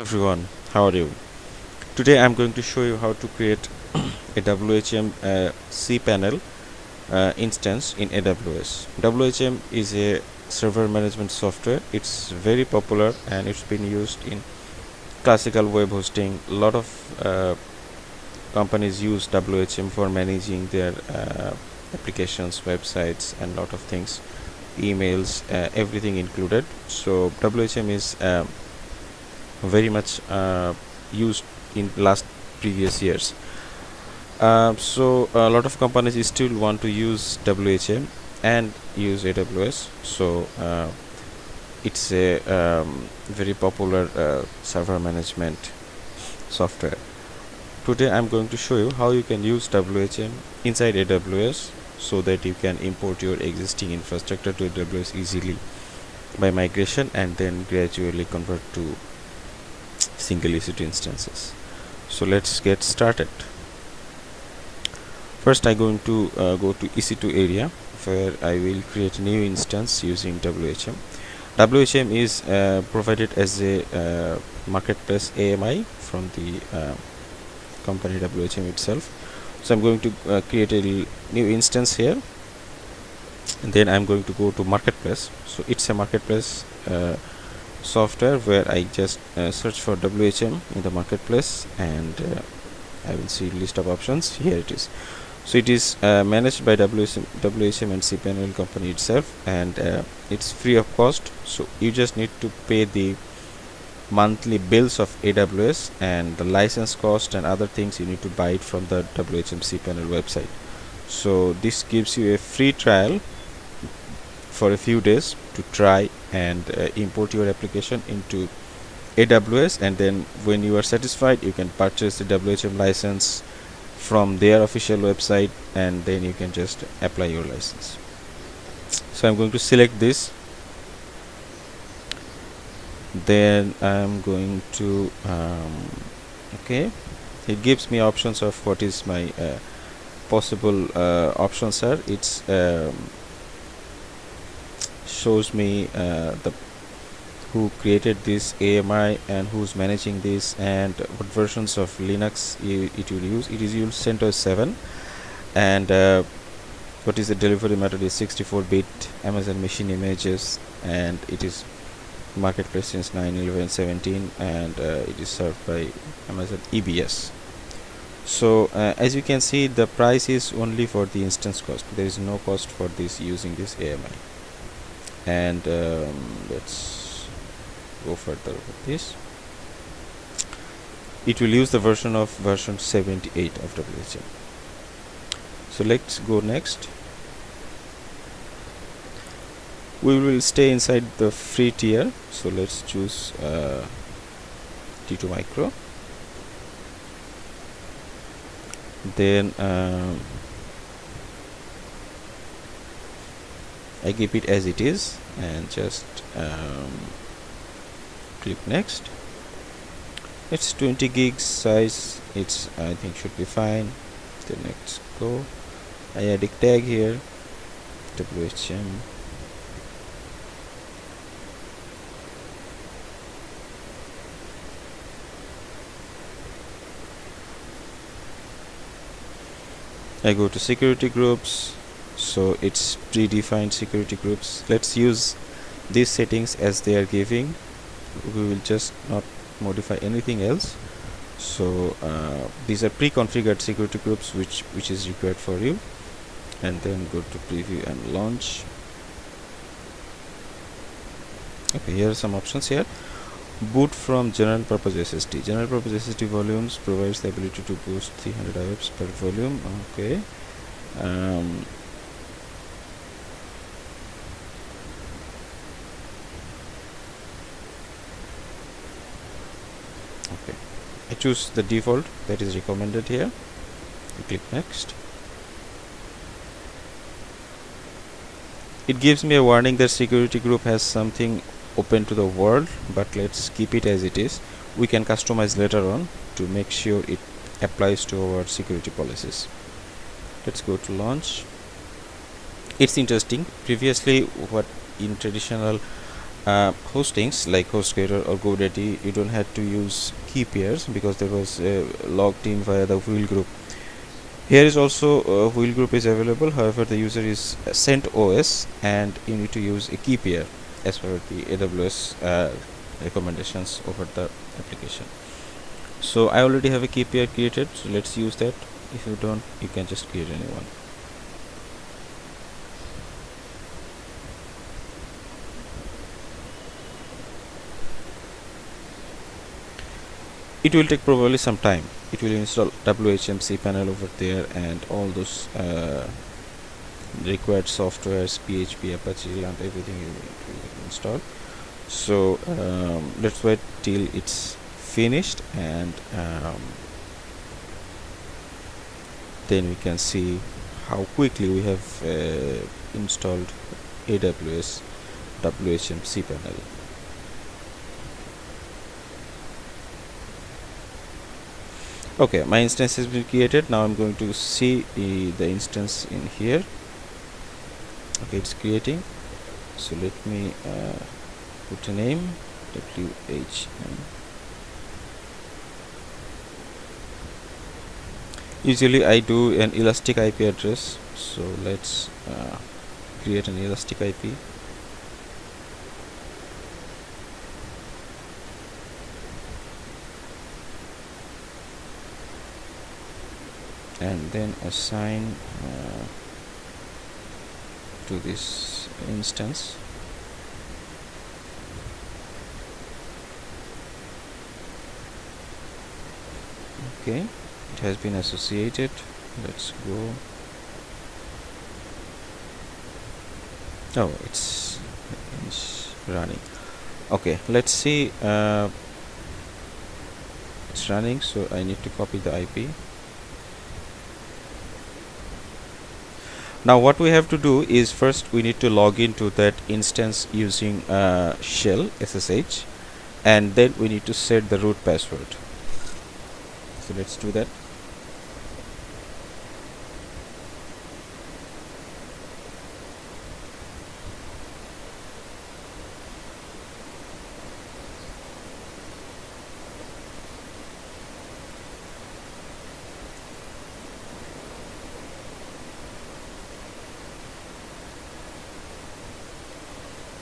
everyone how are you? Today i'm going to show you how to create a whm uh, cpanel uh, instance in aws whm is a server management software. It's very popular and it's been used in classical web hosting. A lot of uh, companies use whm for managing their uh, applications websites and lot of things emails uh, everything included. So whm is um, very much uh, used in last previous years. Uh, so a lot of companies still want to use WHM and use AWS so uh, it's a um, very popular uh, server management software. Today I'm going to show you how you can use WHM inside AWS so that you can import your existing infrastructure to AWS easily by migration and then gradually convert to single EC2 instances. So let's get started. First I'm going to uh, go to EC2 area where I will create a new instance using WHM WHM is uh, provided as a uh, marketplace AMI from the uh, company WHM itself. So I'm going to uh, create a new instance here. And then I'm going to go to marketplace. So it's a marketplace uh, software where I just uh, search for WHM in the marketplace and uh, I will see list of options. Here it is. So it is uh, managed by WHM, WHM and cPanel company itself and uh, it's free of cost. So you just need to pay the monthly bills of AWS and the license cost and other things. You need to buy it from the WHM cPanel website. So this gives you a free trial for a few days to try and uh, import your application into AWS and then when you are satisfied you can purchase the WHM license from their official website and then you can just apply your license. So I'm going to select this. Then I'm going to um, okay. It gives me options of what is my uh, possible uh, options are it's um, shows me uh, the who created this AMI and who's managing this and what versions of Linux it will use. It is used CentOS 7 and uh, what is the delivery method is 64 bit Amazon machine images and it is marketplace since 9 11 17 and uh, it is served by Amazon EBS so uh, as you can see the price is only for the instance cost. There is no cost for this using this AMI and um, let's go further with this. It will use the version of version 78 of WHM so let's go next. We will stay inside the free tier. So let's choose uh, T2 micro. Then um, I keep it as it is and just um, click next. It's 20 gigs size. It's I think should be fine. The let's go. I add a tag here. WHM I go to security groups so it's predefined security groups. Let's use these settings as they are giving. We will just not modify anything else. So uh, these are pre-configured security groups which which is required for you. And then go to preview and launch. Okay here are some options here. Boot from general purpose SSD general purpose SSD volumes provides the ability to boost 300 IOPS per volume. Okay. Um, okay I choose the default that is recommended here. I click next. It gives me a warning that security group has something open to the world but let's keep it as it is. We can customize later on to make sure it applies to our security policies. Let's go to launch. It's interesting. Previously what in traditional uh, hostings like HostGator or GoDaddy, you don't have to use key pairs because there was uh, logged in via the wheel group. Here is also uh, wheel group is available. However, the user is CentOS and you need to use a key pair as per the AWS uh, recommendations over the application. So I already have a key pair created. So let's use that. If you don't, you can just create a new one. It will take probably some time. It will install WHM cPanel over there and all those uh, required softwares PHP Apache and everything will install so um, let's wait till it's finished and um, then we can see how quickly we have uh, installed AWS WHM cPanel okay my instance has been created. Now I'm going to see the instance in here. Okay it's creating. So let me uh, put a name WHM usually I do an elastic IP address. So let's uh, create an elastic IP and then assign uh, to this instance. Okay it has been associated. Let's go. Oh it's, it's running. Okay let's see uh, it's running so I need to copy the IP now what we have to do is first we need to log into that instance using uh, shell SSH and then we need to set the root password. So let's do that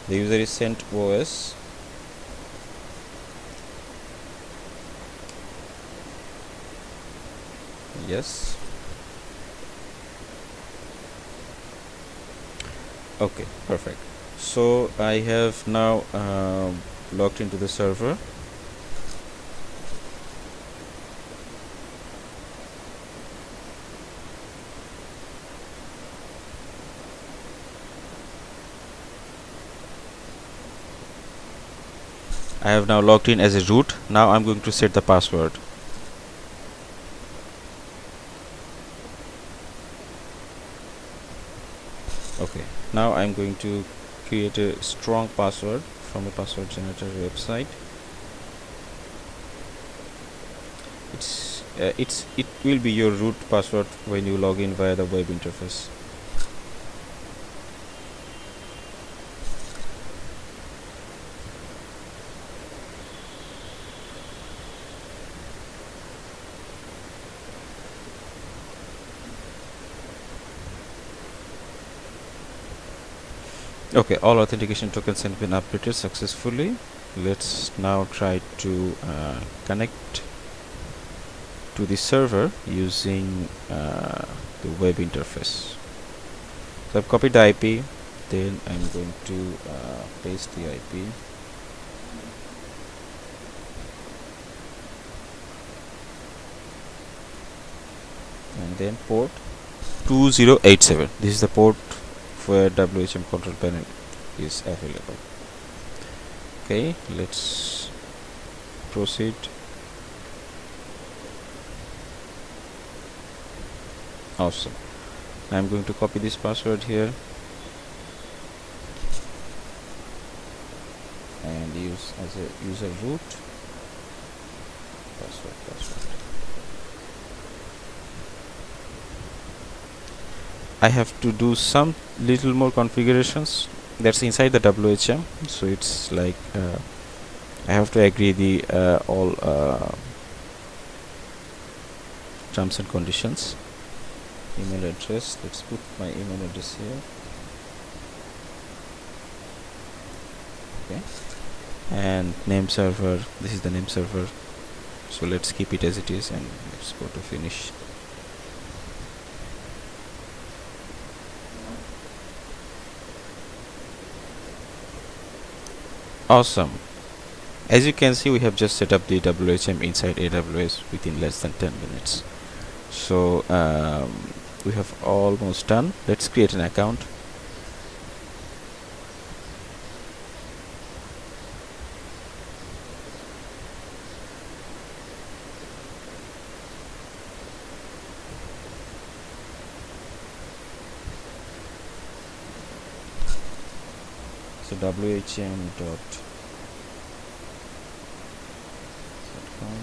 the user is sent OS yes. Okay perfect. So I have now uh, logged into the server I have now logged in as a root. Now I'm going to set the password. Okay. Now I'm going to create a strong password from a password generator website. It's uh, it's it will be your root password when you log in via the web interface okay all authentication tokens have been updated successfully. Let's now try to uh, connect to the server using uh, the web interface. So I've copied the IP then I'm going to uh, paste the IP and then port 2087 this is the port where WHM control panel is available. Okay let's proceed. Awesome. I'm going to copy this password here and use as a user root password password I have to do some little more configurations. That's inside the WHM so it's like uh, I have to agree the uh, all uh, terms and conditions. Email address. Let's put my email address here. Okay. And name server. This is the name server. So let's keep it as it is and let's go to finish awesome. As you can see we have just set up the WHM inside AWS within less than 10 minutes. So um, we have almost done. Let's create an account whm dot com.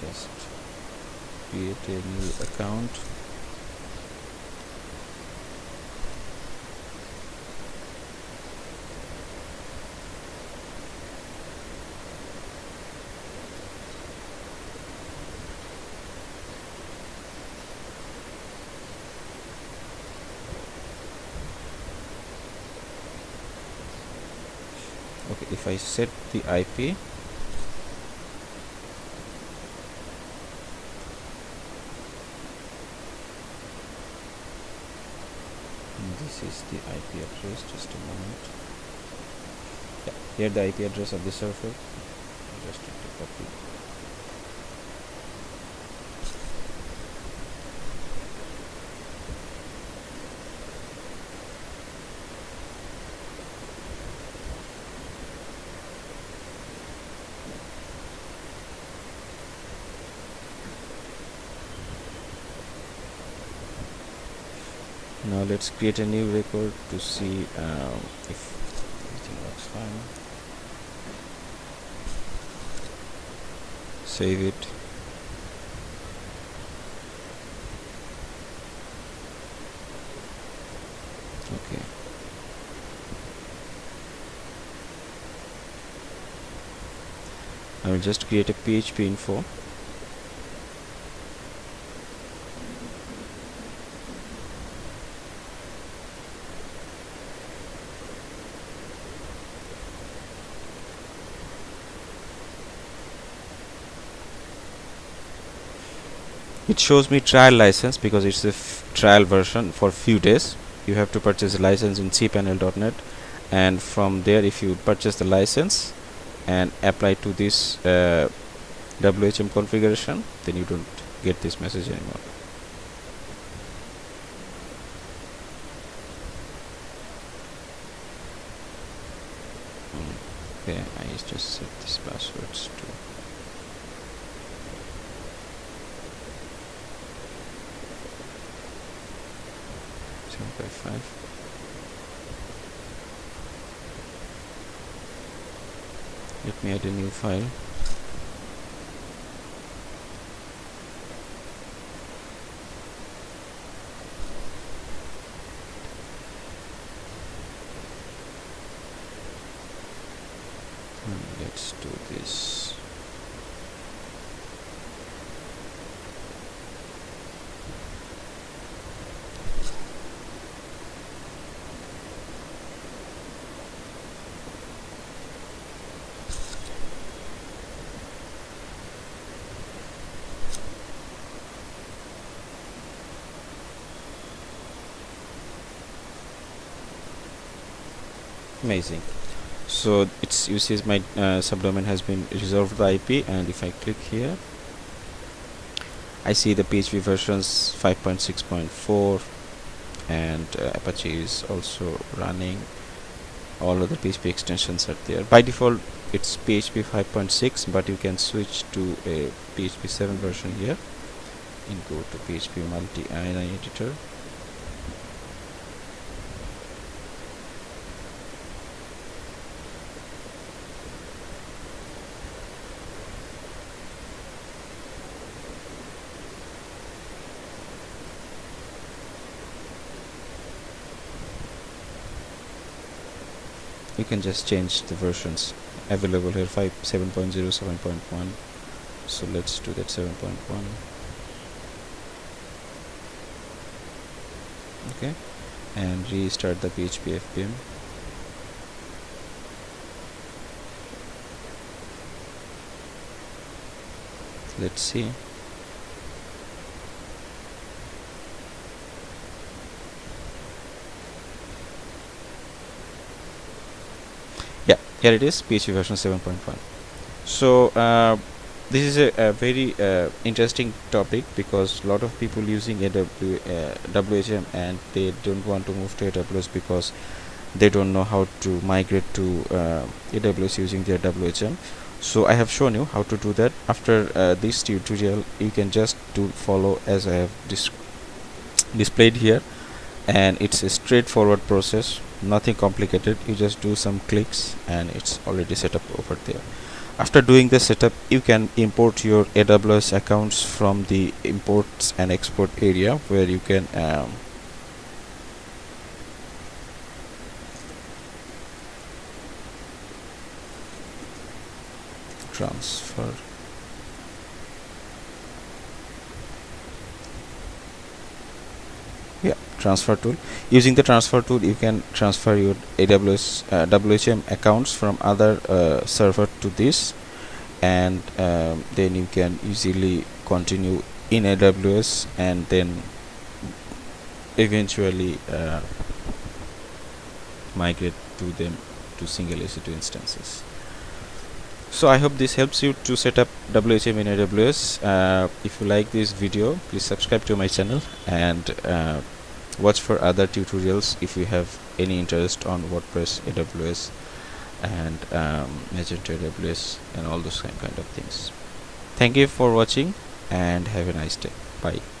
Just create a new account okay if I set the IP this is the IP address just a moment. Yeah here the IP address of the server just need to copy now let's create a new record to see um, if everything works fine. Save it. Okay. I will just create a PHP info it shows me trial license because it's a trial version for few days. You have to purchase a license in cpanel.net and from there if you purchase the license and apply to this uh, WHM configuration then you don't get this message anymore. Okay I just set these passwords to seven by five. Let me add a new file and let's do this amazing. So it's you see my uh, subdomain has been reserved the IP and if I click here I see the PHP versions 5.6.4 and uh, Apache is also running. All of the PHP extensions are there. By default it's PHP 5.6 but you can switch to a PHP 7 version here and go to PHP multi INI editor can just change the versions. Available here 5 7.0 7.1 so let's do that 7.1 okay. And restart the php fpm let's see yeah here it is php version 7.1 so uh, this is a, a very uh, interesting topic because a lot of people using AW, uh, WHM and they don't want to move to AWS because they don't know how to migrate to uh, AWS using their WHM so I have shown you how to do that. After uh, this tutorial you can just do follow as I have dis displayed here. And it's a straightforward process nothing complicated. You just do some clicks and it's already set up over there. After doing the setup you can import your AWS accounts from the imports and export area where you can um, transfer yeah transfer tool. Using the transfer tool you can transfer your AWS uh, WHM accounts from other uh, server to this. And um, then you can easily continue in AWS and then eventually uh, migrate to them to single EC2 instances. So i hope this helps you to set up whm in aws uh, if you like this video please subscribe to my channel and uh, watch for other tutorials if you have any interest on wordpress aws and um, magento aws and all those kind of things. Thank you for watching and have a nice day. Bye